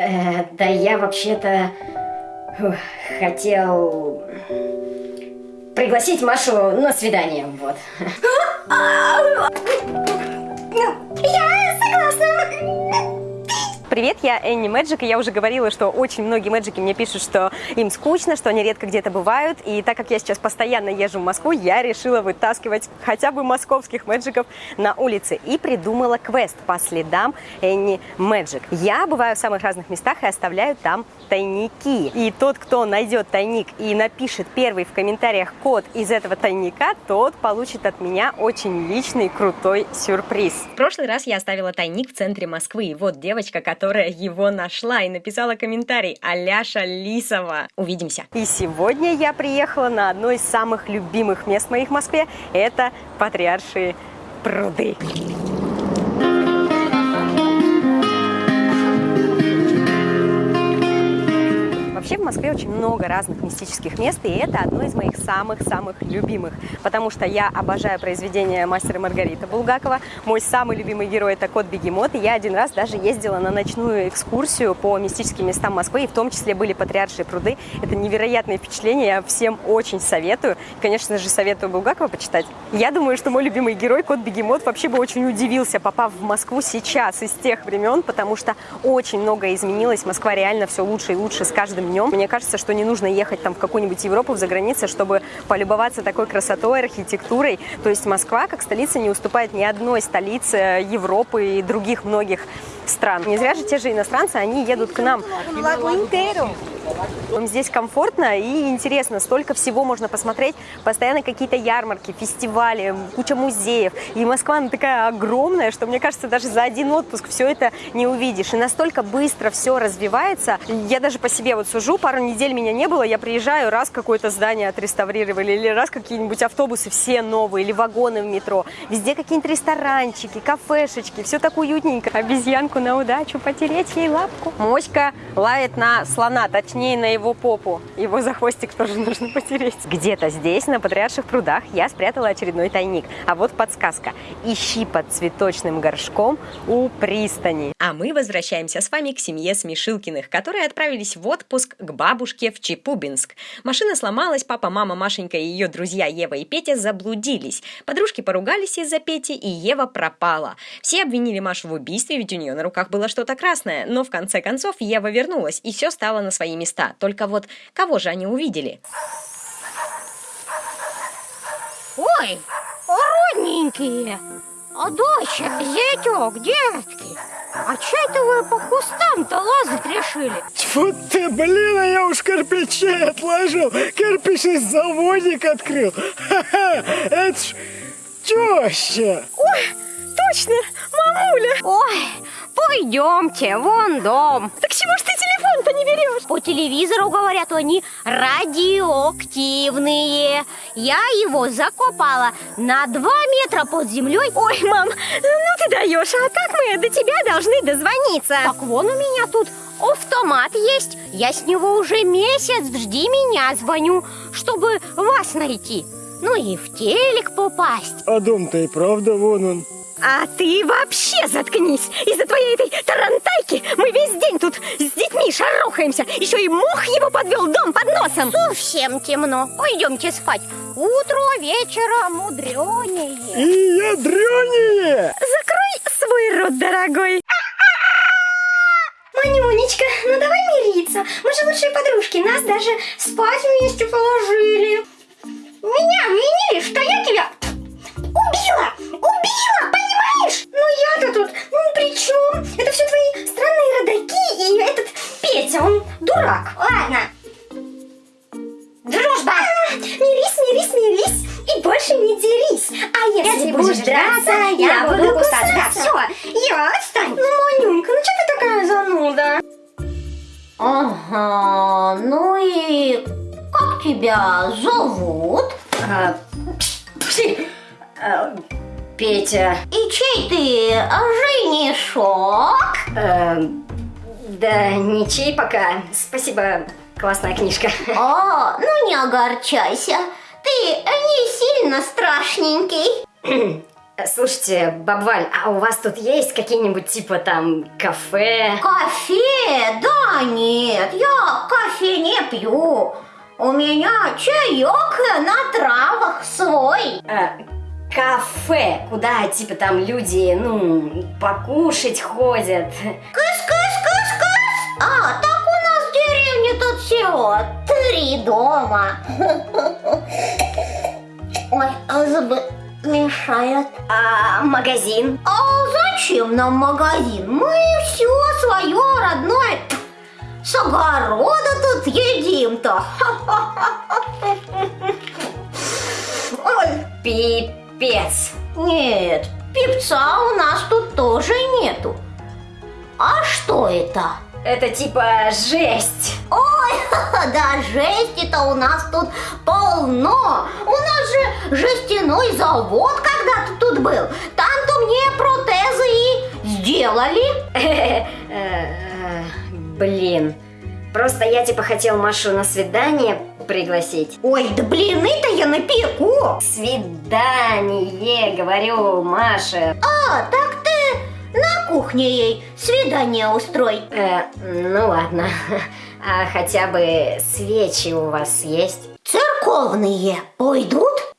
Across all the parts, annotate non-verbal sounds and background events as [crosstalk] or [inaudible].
Э, да я вообще-то хотел пригласить Машу на свидание, вот. [laughs] Я согласна. Привет, я Энни Мэджик, и я уже говорила, что очень многие мэджики мне пишут, что им скучно, что они редко где-то бывают, и так как я сейчас постоянно езжу в Москву, я решила вытаскивать хотя бы московских мэджиков на улице и придумала квест по следам Энни Мэджик. Я бываю в самых разных местах и оставляю там тайники. И тот, кто найдет тайник и напишет первый в комментариях код из этого тайника, тот получит от меня очень личный крутой сюрприз. В прошлый раз я оставила тайник в центре Москвы, и вот девочка, которая его нашла и написала комментарий Аляша Лисова. Увидимся. И сегодня я приехала на одно из самых любимых мест моих в Москве. Это Патриаршие пруды. Очень много разных мистических мест, и это одно из моих самых-самых любимых, потому что я обожаю произведения мастера Маргарита Булгакова. Мой самый любимый герой – это кот Бегемот, и я один раз даже ездила на ночную экскурсию по мистическим местам Москвы, и в том числе были Патриаршие пруды. Это невероятное впечатление, я всем очень советую. Конечно же, советую Булгакова почитать. Я думаю, что мой любимый герой, кот Бегемот, вообще бы очень удивился, попав в Москву сейчас, из тех времен, потому что очень многое изменилось. Москва реально все лучше и лучше с каждым днем. Мне кажется, что не нужно ехать там в какую-нибудь Европу, за границей, чтобы полюбоваться такой красотой, архитектурой. То есть Москва, как столица, не уступает ни одной столице Европы и других многих стран. Не зря же те же иностранцы, они едут к нам. Здесь комфортно и интересно, столько всего можно посмотреть, постоянно какие-то ярмарки, фестивали, куча музеев. И Москва, она такая огромная, что, мне кажется, даже за один отпуск все это не увидишь. И настолько быстро все развивается. Я даже по себе вот сужу, пару недель меня не было, я приезжаю, раз какое-то здание отреставрировали, или раз какие-нибудь автобусы все новые, или вагоны в метро. Везде какие-нибудь ресторанчики, кафешечки, все так уютненько. Обезьянку на удачу, потереть ей лапку. Моська лает на слона, точнее точнее на его попу. Его за хвостик тоже нужно потереть. Где-то здесь, на Патриарших прудах, я спрятала очередной тайник. А вот подсказка. Ищи под цветочным горшком у пристани. А мы возвращаемся с вами к семье Смешилкиных, которые отправились в отпуск к бабушке в Чепубинск. Машина сломалась, папа, мама, Машенька и ее друзья Ева и Петя заблудились. Подружки поругались из-за Пети, и Ева пропала. Все обвинили Машу в убийстве, ведь у нее на руках было что-то красное. Но в конце концов Ева вернулась, и все стало на свои места. Только вот кого же они увидели? Ой, родненькие! А доча, зятек, детки, а че это вы по кустам-то лазать решили? Тьфу ты, блин, а я уж кирпичей отложил, кирпичный заводик открыл. Ха-ха, это ж теща. Ой, точно, мамуля. Ой, пойдемте, вон дом. Так чего ж ты телефон-то не берешь? По телевизору говорят, они радиоактивные. Я его закопала на два метра под землей. Ой, мам, ну ты даешь, а как мы до тебя должны дозвониться? Так вон у меня тут автомат есть. Я с него уже месяц, жди меня, звоню, чтобы вас найти. Ну и в телек попасть. А дом-то и правда вон он. А ты вообще заткнись! Из-за твоей этой тарантайки мы весь день тут с детьми шарохаемся. Еще и мух его подвел дом под носом. Совсем темно. Пойдемте спать. Утро вечера мудренее. И ядренее. Закрой свой рот, дорогой. Манюнечка, ну давай мириться. Мы же лучшие подружки. Нас даже спать вместе положили. Меня обвинили, что я тебя убила! Убила! Ну я-то тут, ну при чем? Это все твои странные родаки и этот Петя, он дурак. Ладно. Дружба! А, мирись, мирись, мирись и больше не дерись. А если, если будешь драться, я буду кусаться. Да, все, я отстань. Ну, Манюнька, ну что ты такая зануда? Ага, ну и как тебя зовут? А, а, Петя. И чей ты женишок? Э, да ничей пока. Спасибо, классная книжка. О, ну не огорчайся. Ты не сильно страшненький. Слушайте, бабваль, а у вас тут есть какие-нибудь типа там кафе? Кофе? Да нет, я кофе не пью. У меня чаек на травах свой. Э, кафе, куда типа там люди, ну, покушать ходят. Кыс-кыс-кыс-кыс. А, так у нас в деревне тут всего три дома. [laughs] Ой, а зубы мешают. А магазин? А зачем нам магазин? Мы все свое родное с огорода тут едим-то. [laughs] Ой, Пипец. нет, певца у нас тут тоже нету. А что это? Это типа жесть. Ой, [laughs] да жести-то у нас тут полно. У нас же жестяной завод когда-то тут был. Там-то мне протезы и сделали. [laughs] Э, Блин. Просто я типа хотел Машу на свидание пригласить. Ой, да блины-то я напеку. Свидание, говорю, Маша. А, так ты на кухне ей свидание устрой. Э, ну ладно. [laughs] А хотя бы свечи у вас есть? Церковные пойдут?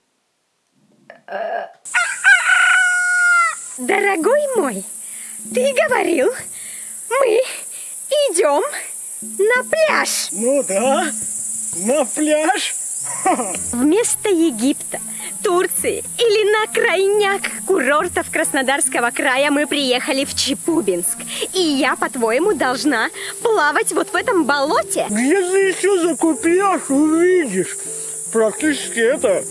Дорогой мой, ты говорил, мы идем на пляж. Ну да, на пляж. Вместо Египта, Турции или на крайняк курортов Краснодарского края мы приехали в Чепубинск. И я, по-твоему, должна плавать вот в этом болоте? Где ты еще закупешь, увидишь. Практически это...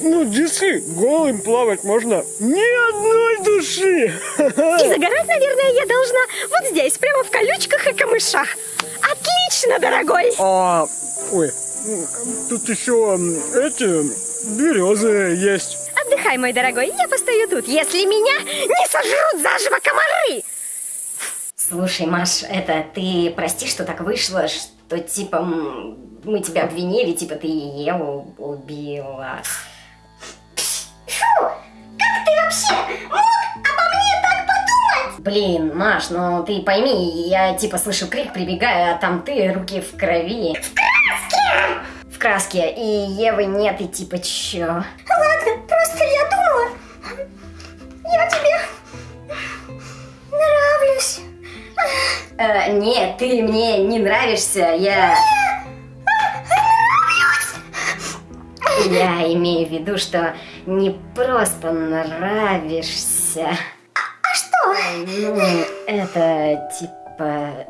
Ну, дисы, голым плавать можно. Ни одной души. [laughs] И загорать, наверное, я должна вот здесь, прямо в колючках и камышах. Отлично, дорогой! А, ой, тут еще эти березы есть. Отдыхай, мой дорогой, я постою тут, если меня не сожрут заживо комары! Слушай, Маш, это ты прости, что так вышло, что типа мы тебя обвинили, типа ты Еву убила. Ты вообще мог обо мне так подумать? Блин, Маш, ну ты пойми, я типа слышу крик, прибегаю, а там ты, руки в крови. В краске! В краске, и Евы нет, и типа чё? Ладно, просто я думала, я тебе нравлюсь. Э, нет, ты мне не нравишься, я... Я имею в виду, что не просто нравишься. А что? Ну, это типа...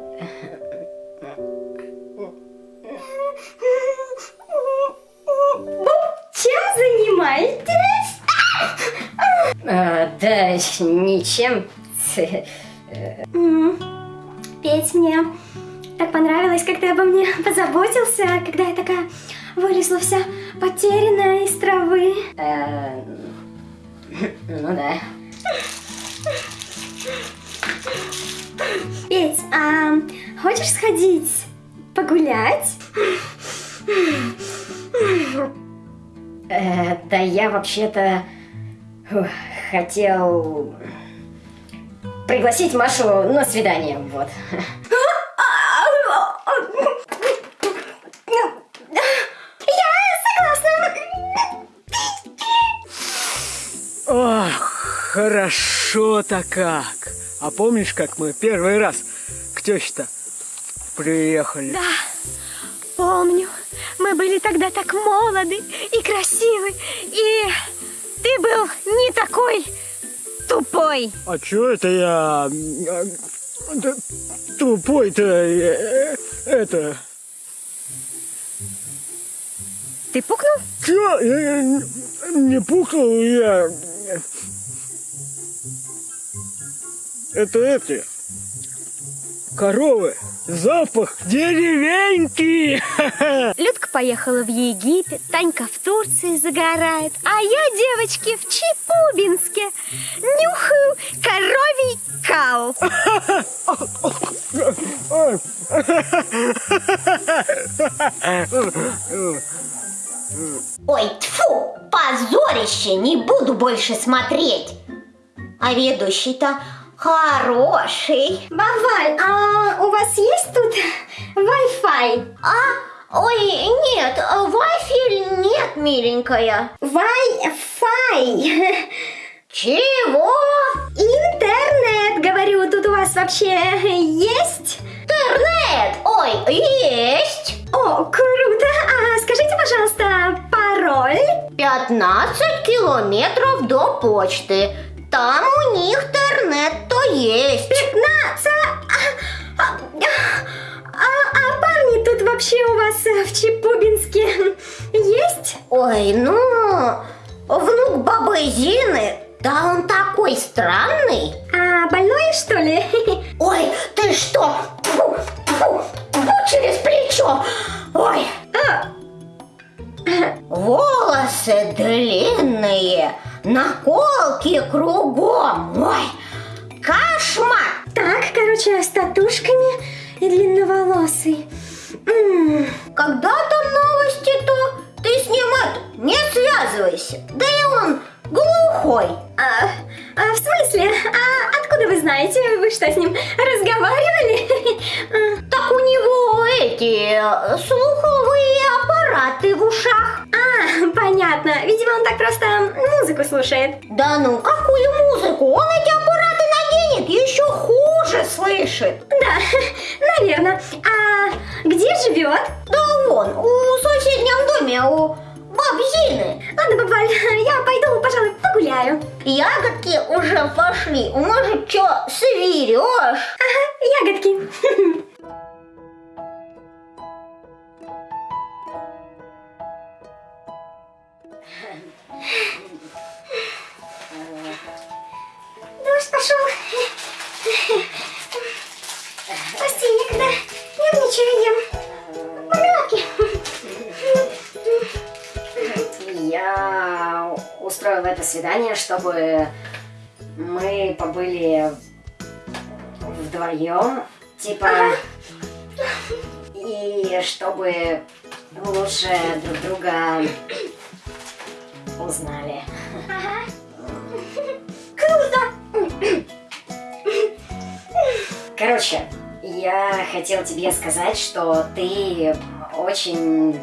Чем занимаетесь? э, да, ничем. Петь мне так понравилось, как ты обо мне позаботился, когда я такая вылезла вся потерянная из травы. Э, ну да. Петь, а хочешь сходить погулять? Э, да я вообще-то ух, хотел пригласить Машу на свидание, вот. Хорошо-то как. А помнишь, как мы первый раз к теще-то приехали? Да, помню. Мы были тогда так молоды и красивы. И ты был не такой тупой. А чё это я... да Тупой-то... э, Это... Ты пукнул? Чё? Я, я не- не пукнул, я... Это эти... Коровы. Запах деревеньки. [laughs] Людка поехала в Египет, Танька в Турции загорает, а я, девочки, в Чепубинске нюхаю коровий кал. Ой, тьфу, позорище, не буду больше смотреть. А ведущий-то хороший. Баваль, а у вас есть тут Wi-Fi? А, ой, нет, Wi-Fi нет, миленькая. Wi-Fi. Чего? Интернет, говорю, тут у вас вообще есть? Интернет? Ой, есть. О, круто! А скажите, пожалуйста, пароль? 15 километров до почты. Там у них интернет-то есть. 15? А, а, а, а парни тут вообще у вас э, в Чепубинске есть? Ой, ну, внук бабы Зины, да он такой странный. А больной, что ли? Ой, ты что? Фу, фу, фу, через плечо. Ой. А, Волосы длинные, наколки кругом. Ой, кошмар. Так, короче, с татушками и длинноволосый. Когда там новости-то, ты с ним это, не связывайся. Да и он глухой. а, а, в смысле? А откуда вы знаете? Вы что, с ним разговаривали? А, Так у него эти э, слуховые аппараты в ушах. А, понятно. Видимо, он так просто музыку слушает. Да ну, какую музыку? Он эти аппараты наденет, еще хуже слышит. Да, [laughs] наверное. А где живет? Да вон, у соседнем доме, у баб Зины. Ладно, бабаль, [laughs] я пойду, пожалуй, погуляю. Ягодки уже пошли. Может, что, свирешь? Ага, ягодки. [laughs] Дождь пошел. [laughs] свидание, чтобы мы побыли вдвоем, типа, и чтобы лучше друг друга узнали. [laughs] Круто. Короче, я хотел тебе сказать, что ты очень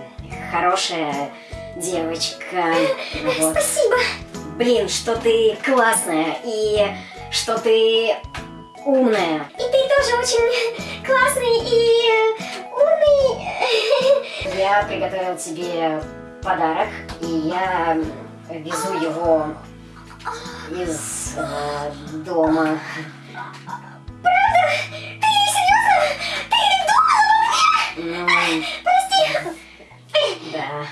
хорошая девочка. Вот. Спасибо. Блин, что ты классная и что ты умная. И ты тоже очень классный и умный. [laughs] Я приготовил тебе подарок, и я везу его из э, дома. Ты серьезно? Ты думала обо мне? Ну, Прости. да.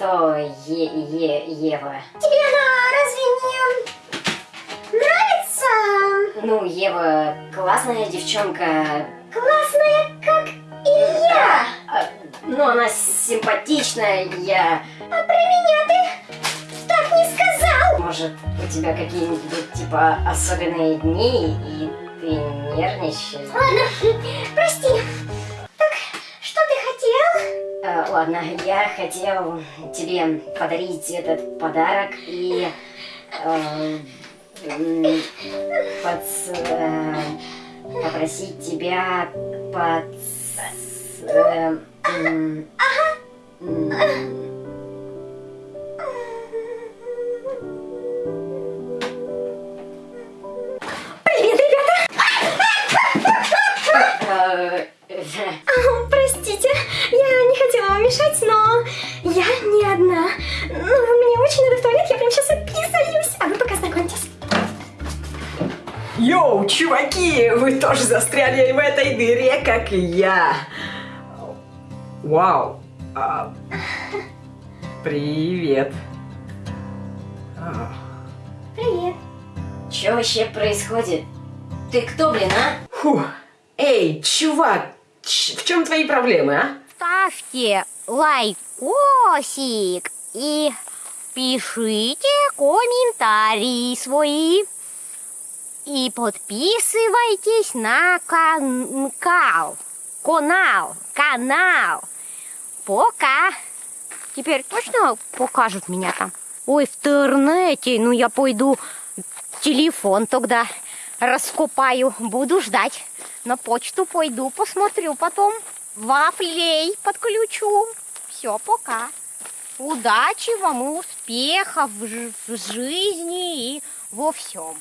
А? То Е- Е- Ева. Тебе она разве не нравится? Ну, Ева классная девчонка. Классная, как и я. А, Ну, она симпатичная, я... А про меня ты так не сказал. Может, у тебя какие-нибудь, типа, особенные дни, и ты нервничаешь? Ладно, прости. Ладно, я хотел тебе подарить этот подарок и э, подс- э, попросить тебя под... э, м, м, тоже застряли в этой дыре, как и я. Вау. А, привет. А, Привет. Что вообще происходит? Ты кто, блин, а? фу. Эй, чувак, в чем твои проблемы, а? ставьте лайкосик и пишите комментарии свои. И подписывайтесь на канал. Канал. Канал. Пока. Теперь точно покажут меня там? Ой, в интернете. Ну, я пойду телефон тогда раскопаю. Буду ждать. На почту пойду, посмотрю потом. Вафлей подключу. Все, пока. Удачи вам и успехов в, жи- в жизни и во всем.